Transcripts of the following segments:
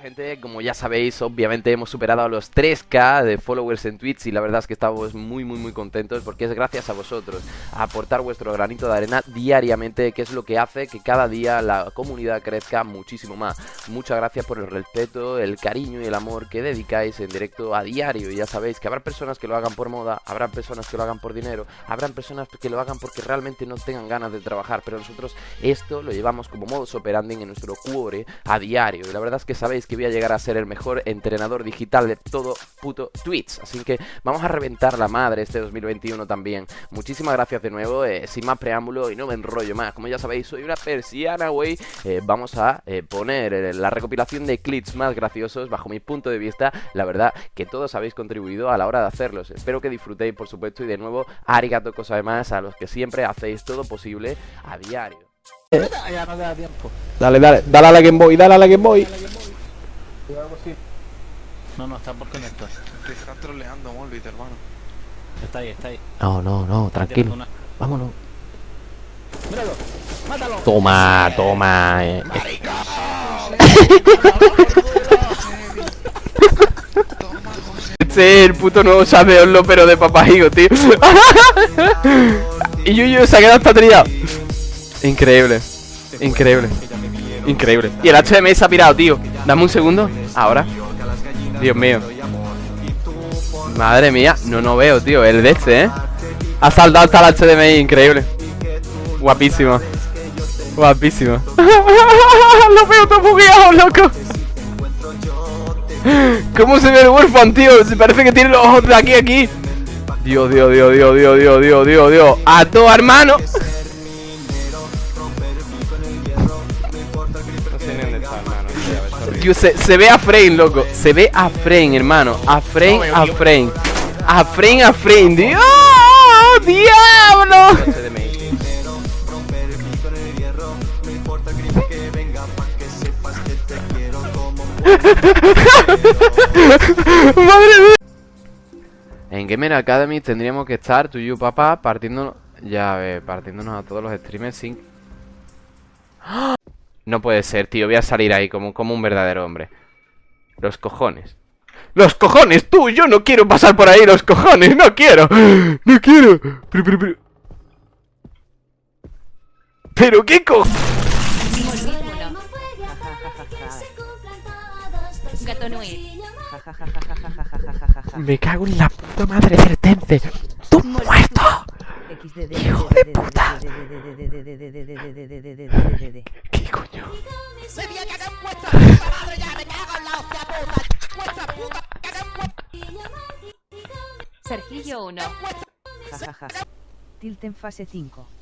gente, como ya sabéis, obviamente hemos superado a los 3k de followers en Twitch y la verdad es que estamos muy muy muy contentos porque es gracias a vosotros aportar vuestro granito de arena diariamente, que es lo que hace que cada día la comunidad crezca muchísimo más. Muchas gracias por el respeto, el cariño y el amor que dedicáis en directo a diario. Ya sabéis que habrá personas que lo hagan por moda, habrá personas que lo hagan por dinero, habrán personas que lo hagan porque realmente no tengan ganas de trabajar, pero nosotros esto lo llevamos como modus operandi en nuestro cuore a diario. Y la verdad es que sabéis que voy a llegar a ser el mejor entrenador digital de todo puto Twitch. Así que vamos a reventar la madre este 2021 también. Muchísimas gracias de nuevo, eh, sin más preámbulo y no me enrollo más. Como ya sabéis, soy una persiana, güey. Eh, vamos a eh, poner la recopilación de clips más graciosos bajo mi punto de vista. La verdad que todos habéis contribuido a la hora de hacerlos. Espero que disfrutéis, por supuesto, y de nuevo, arigato cosa además a los que siempre hacéis todo posible a diario. Dale, dale, dale a la Game Boy, dale a la Game Boy. No, no, está por conectar. Te están troleando, Molbit, hermano. Está ahí, está ahí. No, no, no, tranquilo. Una- Vámonos. ¡Míralo! ¡Mátalo! Toma, toma. eh. Toma, José. Este es el puto nuevo sabeoslo, pero de papajigo, tío. y Yuyu se ha quedado hasta trillado. Increíble. Increíble. Increíble. Y el HDMI se ha pirado, tío. Dame un segundo. Ahora. Dios mío. Madre mía. No, no veo, tío. El de este, ¿eh? Ha saltado hasta el HDMI. Increíble. Guapísimo. Guapísimo. Lo veo todo bugueado, loco. ¿Cómo se ve el huérfano, tío? Se parece que tiene los ojos de aquí aquí. Dios, Dios, Dios, Dios, Dios, Dios, Dios, Dios, Dios. A tu hermano. Tío, se, se ve a frame, loco. Se ve a frame, hermano. A frame, a frame. A frame, a frame. ¡Dios! ¡Diablo! Madre mía. En Gamer Academy tendríamos que estar, tú y yo, papá, partiéndonos. Ya ves, partiéndonos a todos los streamers sin. No puede ser, tío. Voy a salir ahí como, como un verdadero hombre. Los cojones. ¡Los cojones! ¡Tú! Yo no quiero pasar por ahí, los cojones. ¡No quiero! ¡No quiero! Pero, pero, pero. ¿Pero qué co... Me cago en la puta madre del Tence. ¡Tú muerto! ¡Hijo de puta! ¿Qué coño? Sergillo 1. Tilten fase 5.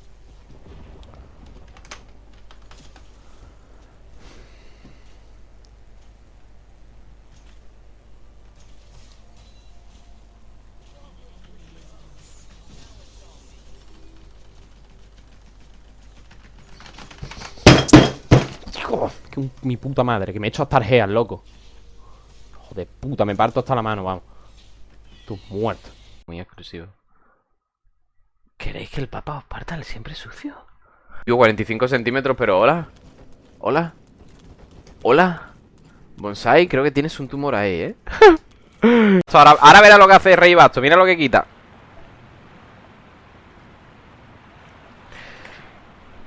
Mi puta madre, que me he hecho hasta argeas, loco. Hijo de puta, me parto hasta la mano, vamos. Tú muerto. Muy exclusivo. ¿Queréis que el papa os parta el siempre sucio? Yo 45 centímetros, pero hola. Hola. Hola. Bonsai, creo que tienes un tumor ahí, ¿eh? ahora, ahora verá lo que hace Rey Basto, mira lo que quita.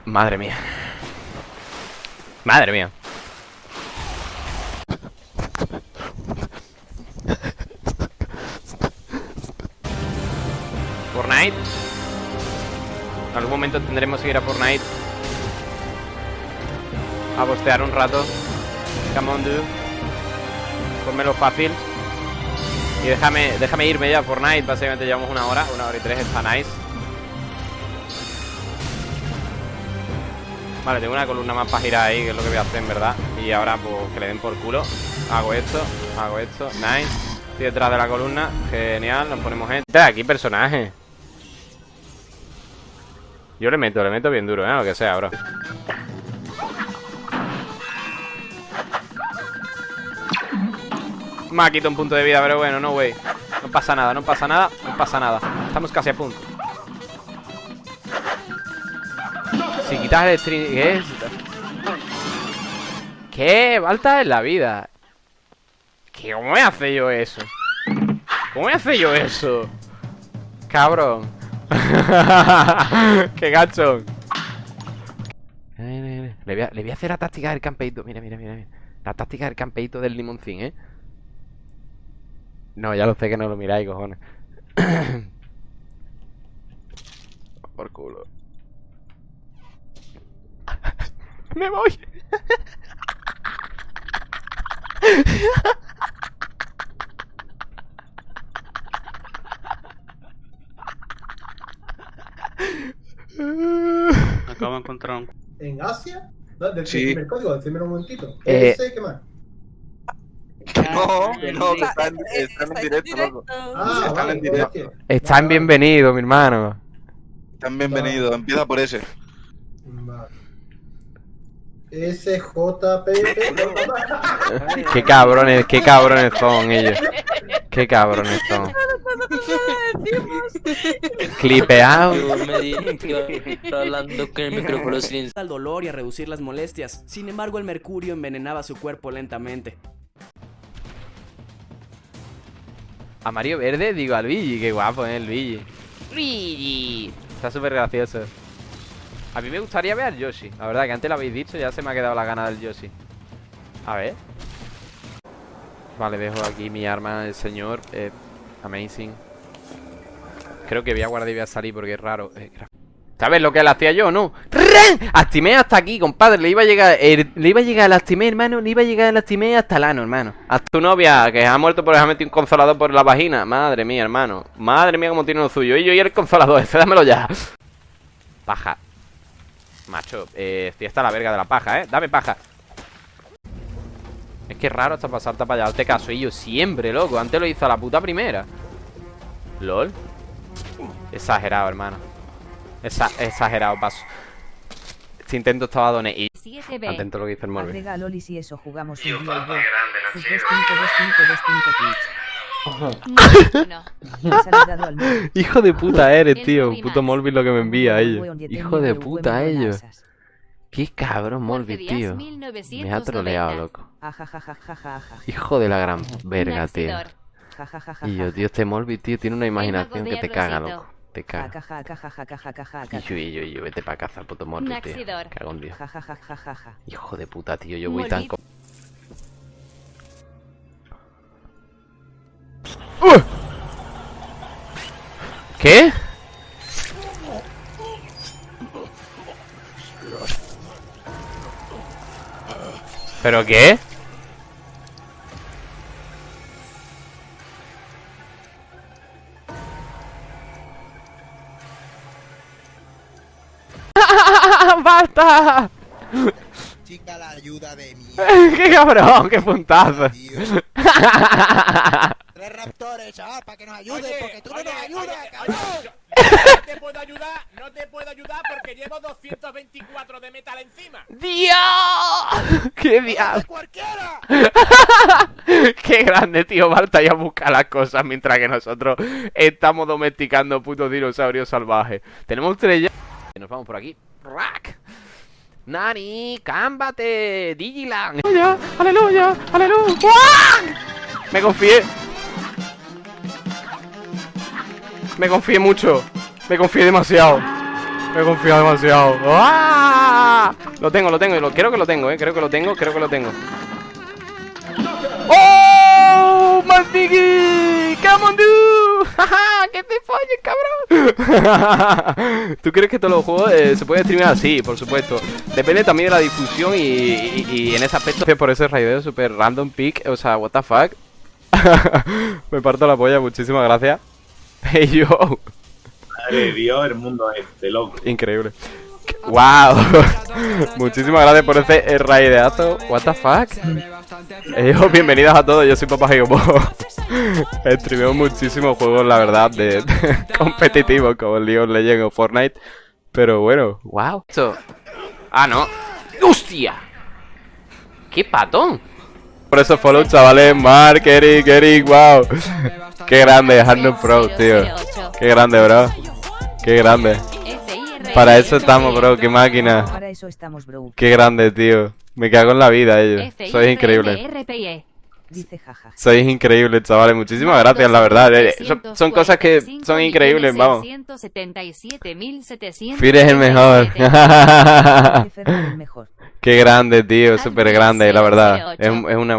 Madre mía. Madre mía. Fortnite. En algún momento tendremos que ir a Fortnite. A bostear un rato. Come on, dude. Pónmelo fácil. Y déjame, déjame irme ya a Fortnite. Básicamente llevamos una hora, una hora y tres. Está nice. Vale, tengo una columna más para girar ahí, que es lo que voy a hacer en verdad. Y ahora, pues, que le den por culo. Hago esto, hago esto. Nice. Estoy detrás de la columna. Genial, nos ponemos gente. Aquí personaje. Yo le meto, le meto bien duro, ¿eh? Lo que sea, bro. Me ha quitado un punto de vida, pero bueno, no, güey. No pasa nada, no pasa nada, no pasa nada. Estamos casi a punto. Si quitas el stream... ¿Qué es? ¿Qué? Falta en la vida. ¿Qué, ¿Cómo me hace yo eso? ¿Cómo me hace yo eso? Cabrón. Qué gachón. Le voy, a, hacer la táctica del campeito. Mira, mira, mira, mira. La táctica del campeito del limoncín, ¿eh? No, ya lo sé que no lo miráis, cojones. Por culo. Me voy. Acabo de encontrar un... ¿En Asia? ¿Del Sí. primer código? Decime un momentito. Eh, ¿qué más? No, que no, que están, están en directo, loco. Ah, Están vale, en directo. Están bienvenidos, mi hermano. Están bienvenidos. Empieza por ese. Vale. SJP. Qué cabrones, qué cabrones son ellos. Qué cabrones son. Clipeado. hablando con el micrófono sin al dolor y a reducir las molestias. Sin embargo, el mercurio envenenaba su cuerpo lentamente. Amarillo verde, digo al Luigi, qué guapo, ¿eh? El Luigi. Luigi. Está súper gracioso. A mí me gustaría ver al Yoshi. La verdad que antes lo habéis dicho, ya se me ha quedado la gana del Yoshi. A ver. Vale, dejo aquí mi arma, el señor. eh, amazing. Creo que voy a guardar y voy a salir porque es raro. eh, ¿Sabes lo que le hacía yo, no? Actimé hasta aquí, compadre. Le iba a llegar. le iba a llegar el actimé, hermano. Le iba a llegar el actimé hasta el ano, hermano. Hasta tu novia, que ha muerto por dejarme un consolador por la vagina. Madre mía, hermano. Madre mía, cómo tiene lo suyo. Y yo y el consolador, ese, dámelo ya. Paja. Macho, eh, estoy hasta la verga de la paja, ¿eh? Dame paja. Es que es raro hasta pasarte para allá. Hazte caso, y yo siempre, loco. Antes lo hizo a la puta primera. LOL. Exagerado, hermano. Esa, exagerado, paso. Este intento estaba doné y 7B. atento a lo que dice el móvil. Agrega a Loli si eso jugamos un día y dos. Sus 252525 tweets. No. Ha saludado al móvil. Hijo de puta eres, tío. Puto. Molby lo que me envía a ellos. Hijo de puta ellos. Qué cabrón, Morbi, tío. Me ha troleado, loco. Hijo de la gran verga, tío. Y yo, tío, este Morbi, tío, tiene una imaginación que te caga, loco. Te caga. Y yo, y yo, y yo, vete pa' casa, puto Morbi, tío. Cagón, tío. Hijo de puta, tío, yo voy tan... Co ¿Qué? ¿Pero qué? ¡Basta! Chica, la ayuda de mi. ¡Qué cabrón! ¡Qué puntazo! Tres raptores, chaval, para que nos ayude, porque tú no nos ayudas, cabrón. Llevo 224 de metal encima. ¡Dios! ¡Qué diablo! ¡Cualquiera! ¡Qué grande, tío! Balta ya busca las cosas mientras que nosotros estamos domesticando putos dinosaurios salvajes. Tenemos tres ya. Nos vamos por aquí. ¡Rack! ¡Nani! ¡Cámbate! ¡Digiland! ¡Aleluya! ¡Aleluya! ¡Aleluya! Me confié. Me confié mucho. Me confié demasiado. Me he confiado demasiado. ¡Ah! Lo tengo, lo tengo. Lo, creo que lo tengo, eh. Creo que lo tengo, creo que lo tengo. ¡Oh! ¡Maldigi! ¡Come on, dude! ¡Jaja! ¡Que te folles, cabrón! ¿Tú crees que todos los juegos eh, se pueden streamear? Sí, por supuesto. Depende también de la difusión y, y- y en ese aspecto. Por ese raideo super random pick. O sea, what the fuck. Me parto la polla, muchísimas gracias. Hey yo. Madre de Dios, el mundo este, loco. Increíble. ¡Wow! Muchísimas gracias por ese raideazo. ¿What the fuck? Eh, bienvenidos a todos, yo soy Papá Gigopo. Streameo muchísimos juegos, la verdad, de, de competitivos como League of Legends o Fortnite. Pero bueno, wow. Esto. Ah, no. ¡Hostia! ¡Qué patón! Por eso follow, chavales. Mark, Eric, Eric, wow. Qué grande, Hardnut Pro, tío. Qué grande, bro. Qué grande. Para eso estamos, bro. Qué máquina. Para eso estamos, bro. Qué grande, tío. Me cago en la vida ellos. Sois increíbles. RPE. Dice jaja. Sois increíbles, chavales. Muchísimas gracias, la verdad. eh, son, son cosas que son increíbles, vamos. Fir es el mejor. Jefe el mejor. Qué grande, tío. Súper grande, la verdad. Es, es una